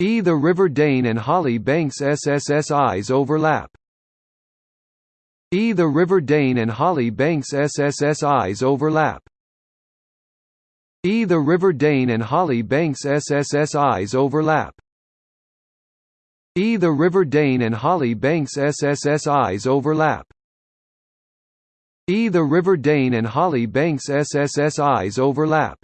E. The River Dane and Holly Banks SSSIs overlap. E. The River Dane and Holly Banks SSSIs overlap. E. The River Dane and Holly Banks SSSIs overlap. E. The River Dane and Holly Banks SSSIs overlap. E. The River Dane and Holly Banks SSSIs overlap.